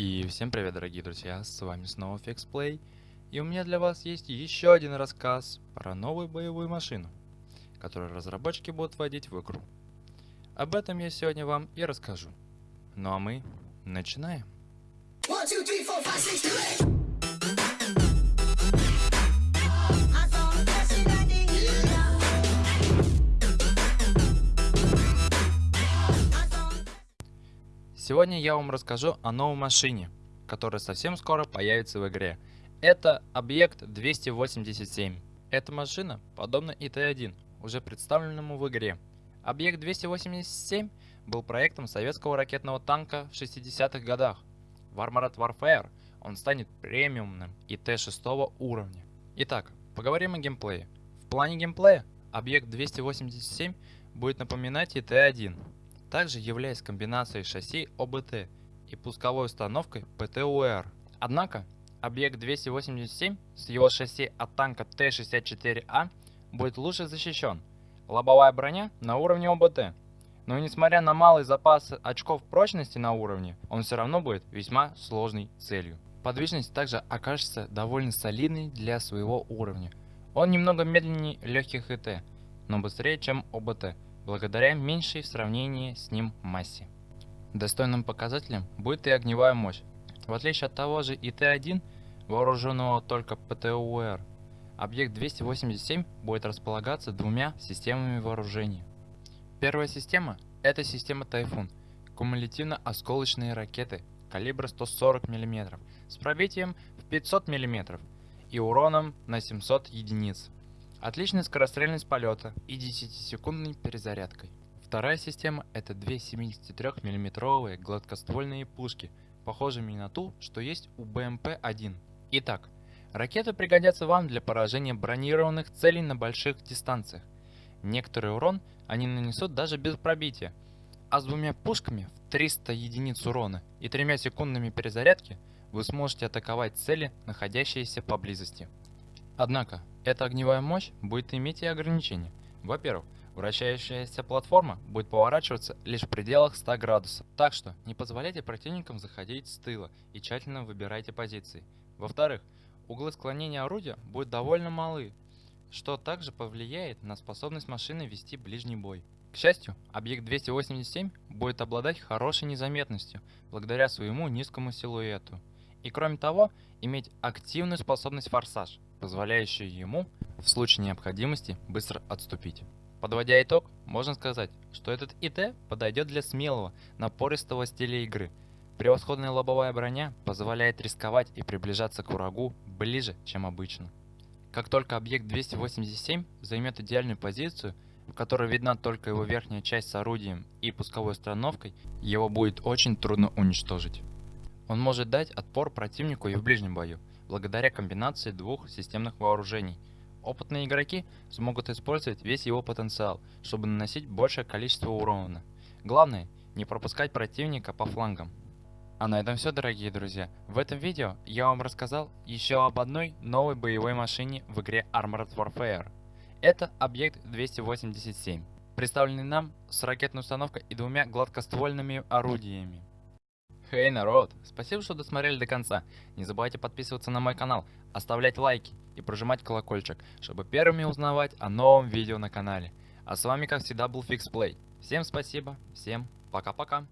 И всем привет, дорогие друзья, с вами снова FixPlay, и у меня для вас есть еще один рассказ про новую боевую машину, которую разработчики будут вводить в игру. Об этом я сегодня вам и расскажу. Ну а мы начинаем. One, two, three, four, five, six, Сегодня я вам расскажу о новой машине, которая совсем скоро появится в игре. Это объект 287. Эта машина подобна ИТ-1, уже представленному в игре. Объект 287 был проектом советского ракетного танка в 60-х годах. В Armored Warfare он станет премиумным ИТ-6 уровня. Итак, поговорим о геймплее. В плане геймплея объект 287 будет напоминать ИТ-1, также являясь комбинацией шасси ОБТ и пусковой установкой ПТУР. Однако, объект 287 с его шасси от танка Т-64А будет лучше защищен. Лобовая броня на уровне ОБТ. Но несмотря на малый запас очков прочности на уровне, он все равно будет весьма сложной целью. Подвижность также окажется довольно солидной для своего уровня. Он немного медленнее легких ИТ, но быстрее, чем ОБТ благодаря меньшей в сравнении с ним массе. Достойным показателем будет и огневая мощь. В отличие от того же ИТ-1, вооруженного только ПТУР, объект 287 будет располагаться двумя системами вооружения. Первая система – это система Тайфун, кумулятивно-осколочные ракеты калибра 140 мм с пробитием в 500 мм и уроном на 700 единиц. Отличная скорострельность полета и 10-секундной перезарядкой. Вторая система это две 73 миллиметровые гладкоствольные пушки, похожими на ту, что есть у БМП-1. Итак, ракеты пригодятся вам для поражения бронированных целей на больших дистанциях. Некоторый урон они нанесут даже без пробития, а с двумя пушками в 300 единиц урона и тремя секундами перезарядки вы сможете атаковать цели, находящиеся поблизости. Однако, эта огневая мощь будет иметь и ограничения. Во-первых, вращающаяся платформа будет поворачиваться лишь в пределах 100 градусов, так что не позволяйте противникам заходить с тыла и тщательно выбирайте позиции. Во-вторых, углы склонения орудия будут довольно малы, что также повлияет на способность машины вести ближний бой. К счастью, объект 287 будет обладать хорошей незаметностью благодаря своему низкому силуэту. И кроме того, иметь активную способность форсаж – позволяющую ему в случае необходимости быстро отступить. Подводя итог, можно сказать, что этот ИТ подойдет для смелого, напористого стиля игры. Превосходная лобовая броня позволяет рисковать и приближаться к врагу ближе, чем обычно. Как только объект 287 займет идеальную позицию, в которой видна только его верхняя часть с орудием и пусковой установкой, его будет очень трудно уничтожить. Он может дать отпор противнику и в ближнем бою, благодаря комбинации двух системных вооружений. Опытные игроки смогут использовать весь его потенциал, чтобы наносить большее количество урона. Главное, не пропускать противника по флангам. А на этом все, дорогие друзья. В этом видео я вам рассказал еще об одной новой боевой машине в игре Armored Warfare. Это объект 287, представленный нам с ракетной установкой и двумя гладкоствольными орудиями. Хей, hey, народ! Спасибо, что досмотрели до конца. Не забывайте подписываться на мой канал, оставлять лайки и прожимать колокольчик, чтобы первыми узнавать о новом видео на канале. А с вами, как всегда, был FixPlay. Всем спасибо, всем пока-пока.